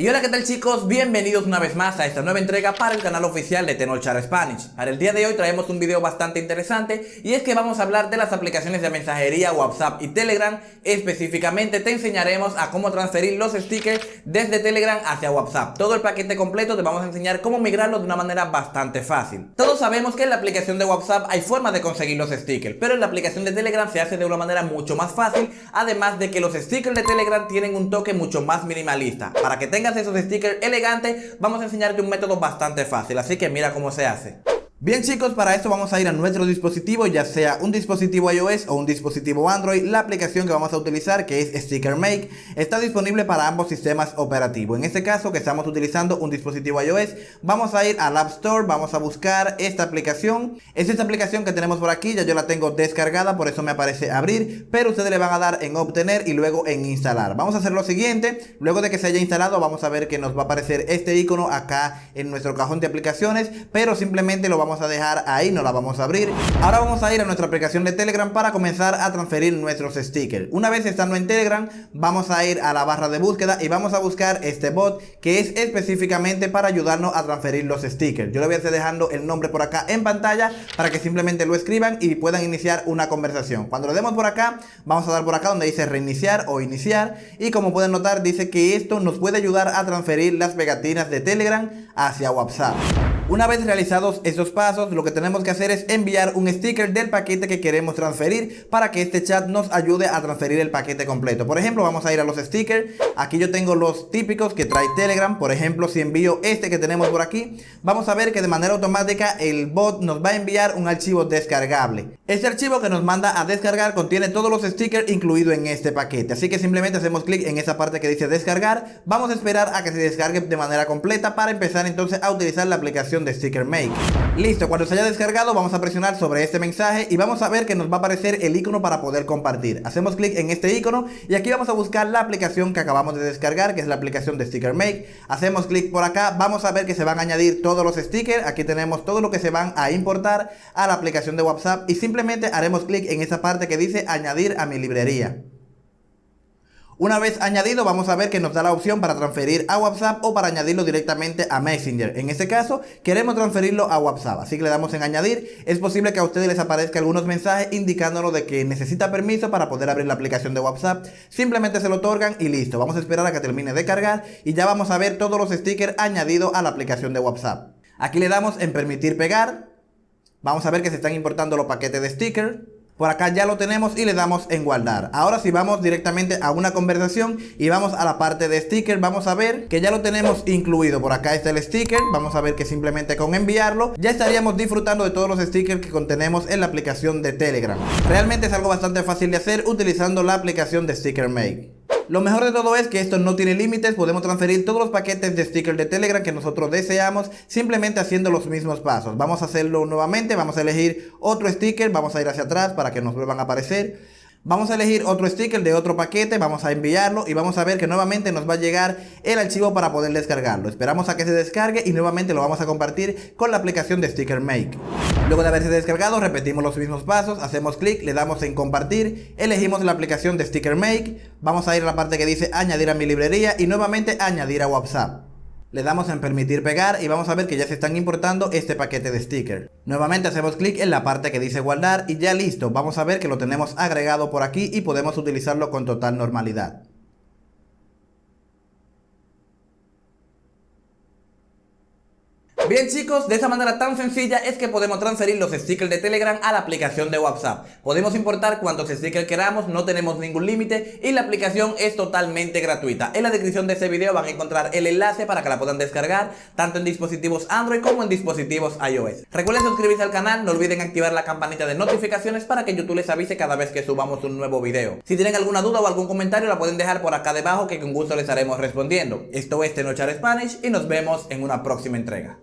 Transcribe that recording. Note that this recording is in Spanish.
Y hola qué tal chicos, bienvenidos una vez más a esta nueva entrega para el canal oficial de Tenochar Spanish. Para el día de hoy traemos un video bastante interesante y es que vamos a hablar de las aplicaciones de mensajería WhatsApp y Telegram. Específicamente te enseñaremos a cómo transferir los stickers desde Telegram hacia WhatsApp. Todo el paquete completo te vamos a enseñar cómo migrarlo de una manera bastante fácil. Todos sabemos que en la aplicación de WhatsApp hay forma de conseguir los stickers Pero en la aplicación de Telegram se hace de una manera mucho más fácil Además de que los stickers de Telegram tienen un toque mucho más minimalista. Para que tengas esos stickers elegantes, vamos a enseñarte un método bastante fácil, así que mira cómo se hace. Bien chicos, para esto vamos a ir a nuestro dispositivo, ya sea un dispositivo iOS o un dispositivo Android. La aplicación que vamos a utilizar, que es Sticker Make, está disponible para ambos sistemas operativos. En este caso, que estamos utilizando un dispositivo iOS, vamos a ir al App Store, vamos a buscar esta aplicación. Es esta aplicación que tenemos por aquí, ya yo la tengo descargada, por eso me aparece abrir, pero ustedes le van a dar en obtener y luego en instalar. Vamos a hacer lo siguiente, luego de que se haya instalado, vamos a ver que nos va a aparecer este icono acá en nuestro cajón de aplicaciones, pero simplemente lo vamos vamos a dejar ahí, no la vamos a abrir. Ahora vamos a ir a nuestra aplicación de Telegram para comenzar a transferir nuestros stickers. Una vez estando en Telegram, vamos a ir a la barra de búsqueda y vamos a buscar este bot que es específicamente para ayudarnos a transferir los stickers. Yo le voy a estar dejando el nombre por acá en pantalla para que simplemente lo escriban y puedan iniciar una conversación. Cuando lo demos por acá, vamos a dar por acá donde dice reiniciar o iniciar y como pueden notar dice que esto nos puede ayudar a transferir las pegatinas de Telegram hacia WhatsApp. Una vez realizados estos pasos, lo que tenemos que hacer es enviar un sticker del paquete que queremos transferir para que este chat nos ayude a transferir el paquete completo. Por ejemplo, vamos a ir a los stickers. Aquí yo tengo los típicos que trae Telegram. Por ejemplo, si envío este que tenemos por aquí, vamos a ver que de manera automática el bot nos va a enviar un archivo descargable. Este archivo que nos manda a descargar contiene todos los stickers incluidos en este paquete. Así que simplemente hacemos clic en esa parte que dice descargar. Vamos a esperar a que se descargue de manera completa para empezar entonces a utilizar la aplicación de Sticker Make. Listo, cuando se haya descargado vamos a presionar sobre este mensaje y vamos a ver que nos va a aparecer el icono para poder compartir. Hacemos clic en este icono y aquí vamos a buscar la aplicación que acabamos de descargar, que es la aplicación de Sticker Make. Hacemos clic por acá, vamos a ver que se van a añadir todos los stickers. Aquí tenemos todo lo que se van a importar a la aplicación de WhatsApp y simplemente haremos clic en esa parte que dice añadir a mi librería. Una vez añadido vamos a ver que nos da la opción para transferir a WhatsApp o para añadirlo directamente a Messenger. En este caso queremos transferirlo a WhatsApp, así que le damos en añadir. Es posible que a ustedes les aparezca algunos mensajes indicándonos de que necesita permiso para poder abrir la aplicación de WhatsApp. Simplemente se lo otorgan y listo. Vamos a esperar a que termine de cargar y ya vamos a ver todos los stickers añadidos a la aplicación de WhatsApp. Aquí le damos en permitir pegar. Vamos a ver que se están importando los paquetes de stickers. Por acá ya lo tenemos y le damos en guardar. Ahora si vamos directamente a una conversación y vamos a la parte de sticker, vamos a ver que ya lo tenemos incluido. Por acá está el sticker, vamos a ver que simplemente con enviarlo ya estaríamos disfrutando de todos los stickers que contenemos en la aplicación de Telegram. Realmente es algo bastante fácil de hacer utilizando la aplicación de Sticker Make. Lo mejor de todo es que esto no tiene límites, podemos transferir todos los paquetes de stickers de Telegram que nosotros deseamos simplemente haciendo los mismos pasos. Vamos a hacerlo nuevamente, vamos a elegir otro sticker, vamos a ir hacia atrás para que nos vuelvan a aparecer. Vamos a elegir otro sticker de otro paquete, vamos a enviarlo y vamos a ver que nuevamente nos va a llegar el archivo para poder descargarlo. Esperamos a que se descargue y nuevamente lo vamos a compartir con la aplicación de Sticker Make. Luego de haberse descargado, repetimos los mismos pasos, hacemos clic, le damos en compartir, elegimos la aplicación de Sticker Make, vamos a ir a la parte que dice añadir a mi librería y nuevamente añadir a WhatsApp. Le damos en permitir pegar y vamos a ver que ya se están importando este paquete de sticker. Nuevamente hacemos clic en la parte que dice guardar y ya listo. Vamos a ver que lo tenemos agregado por aquí y podemos utilizarlo con total normalidad. Bien chicos, de esa manera tan sencilla es que podemos transferir los stickers de Telegram a la aplicación de WhatsApp. Podemos importar cuantos stickers queramos, no tenemos ningún límite y la aplicación es totalmente gratuita. En la descripción de este video van a encontrar el enlace para que la puedan descargar tanto en dispositivos Android como en dispositivos iOS. Recuerden suscribirse al canal, no olviden activar la campanita de notificaciones para que YouTube les avise cada vez que subamos un nuevo video. Si tienen alguna duda o algún comentario la pueden dejar por acá debajo que con gusto les estaremos respondiendo. Esto es Tenochar Spanish y nos vemos en una próxima entrega.